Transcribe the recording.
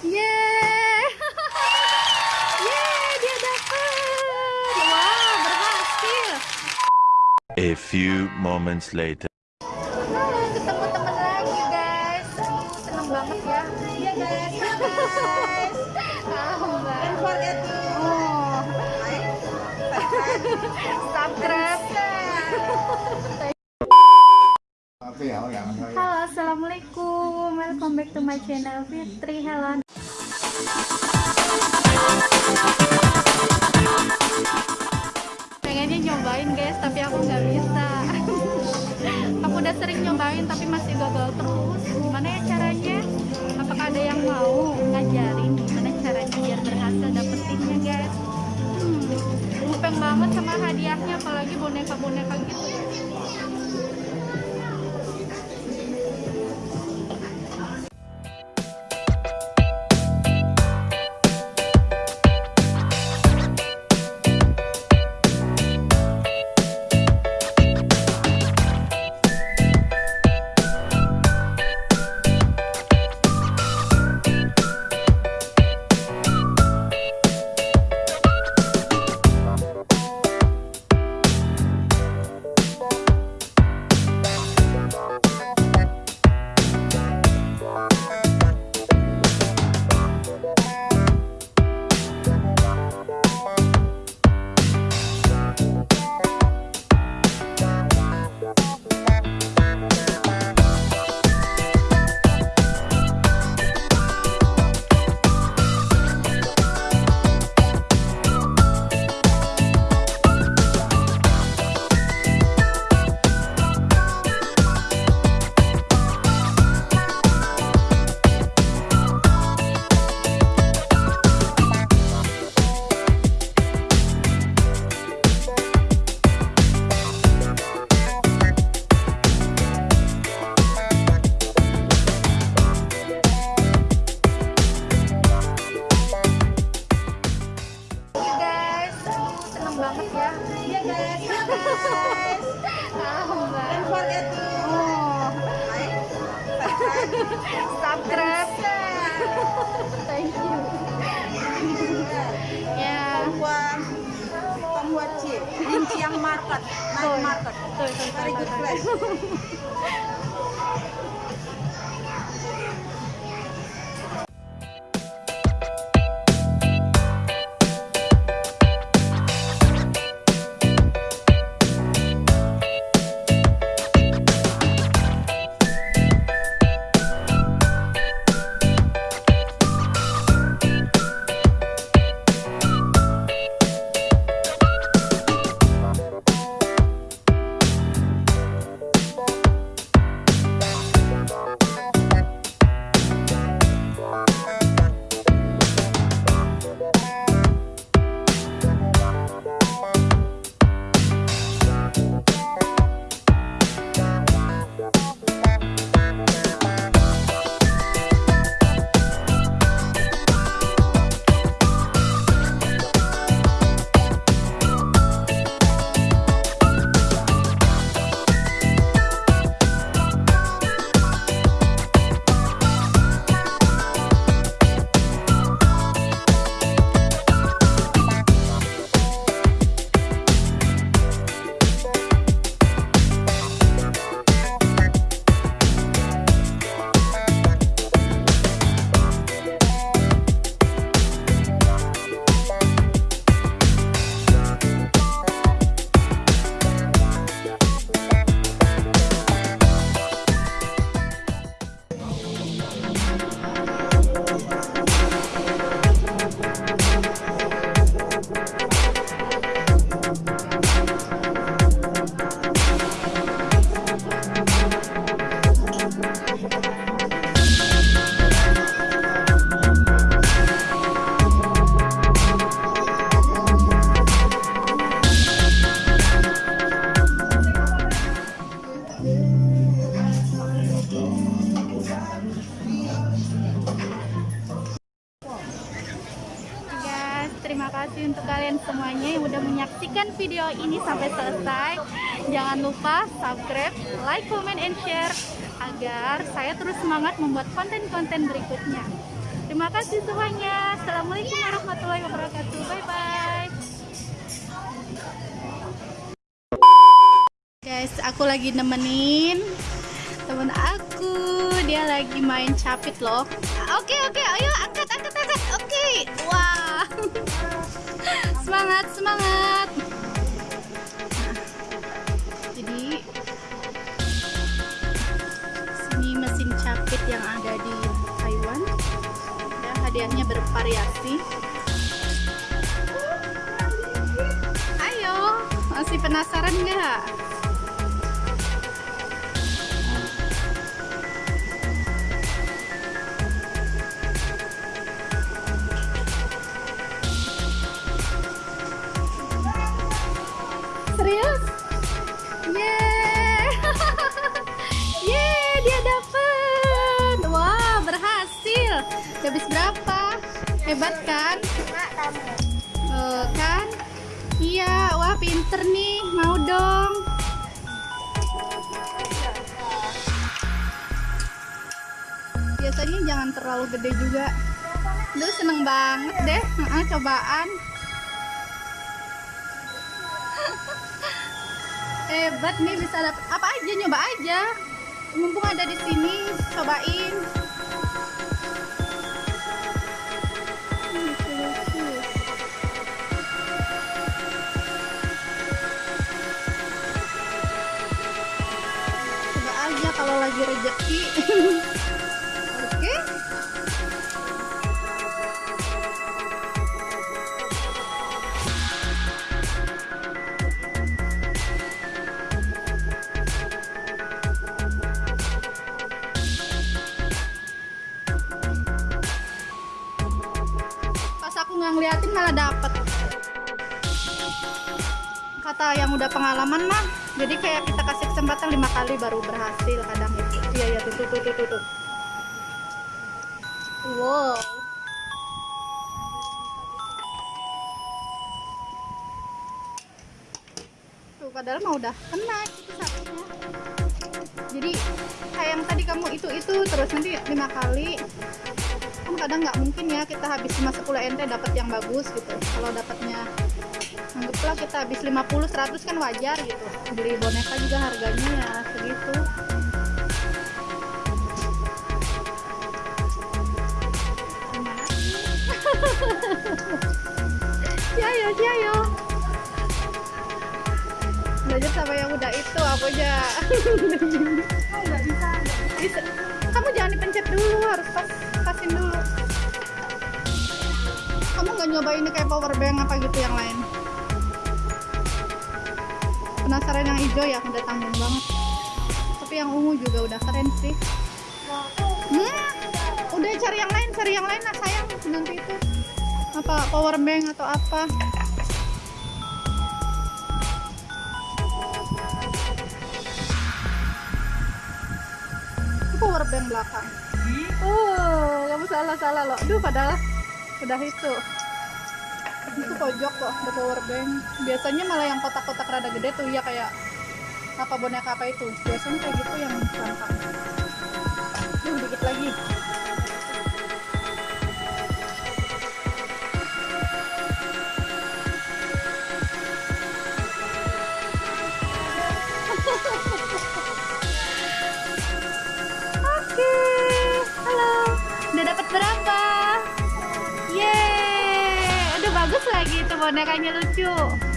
Yeay. Yeay, dia dapat. Wow, berhasil. A few moments later. Halo, ketemu teman lagi, guys. Seneng banget ya. Iya, guys. Iya, guys. Don't forget to oh. subscribe. Halo, assalamualaikum. Welcome back to my channel Fitri Helen. Lupeng banget sama hadiahnya, apalagi boneka-boneka gitu. Market night market very good place video ini sampai selesai. Jangan lupa subscribe, like, comment, and share agar saya terus semangat membuat konten-konten berikutnya. Terima kasih semuanya. Assalamualaikum warahmatullahi wabarakatuh. Bye bye. Guys, aku lagi nemenin temen aku. Dia lagi main capit loh. Oke oke, ayo angkat angkat angkat. Oke, wah. semangat semangat. Mesin capit yang ada di Taiwan. Ya, hadiahnya bervariasi. Ayo, masih penasaran nggak? Hebat kan? Eh, kan? Iya, wah pinter nih. Mau dong. Biasanya jangan terlalu gede juga. Lu seneng banget deh, Heeh, cobaan. Hebat nih bisa dapet apa aja nyoba aja. Mumpung ada di sini, cobain. Kalau lagi rejeki. Oke. Pas aku nggak ngeliatin malah dapet. Kata yang udah pengalaman mah, jadi kayak kita kasih kesempatan lima kali baru berhasil kadang itu. Iya iya tuh tuh tuh tuh tuh. Wow. Tuh padahal mau udah kena itu satunya. Jadi kayak yang tadi kamu itu itu terus nanti lima kali kan kadang nggak mungkin ya kita habis cuma 10 ente dapat yang bagus gitu kalau dapatnya anggaplah kita habis 50 100 kan wajar gitu. Beli boneka juga harganya ya segitu. Ciayo, ciayo belajar sama yang udah itu aku aja? Bisa kamu jangan dipencet dulu harus pas pasin dulu. Kamu nggak nyoba ini kayak power bank apa gitu yang lain penasaran yang hijau ya udah tanggung banget. Tapi yang ungu juga udah keren sih. Hmm, udah cari yang lain cari yang lain lah sayang. Nanti itu apa power bank atau apa. Itu power bank belakang. Oh kamu salah salah loh. Duh padahal udah itu itu pojok loh ada power bank. Biasanya malah yang kotak-kotak rada gede tuh ya kayak apa boneka apa itu. Biasanya kayak gitu yang gampang duh dikit lagi bonekanya lucu.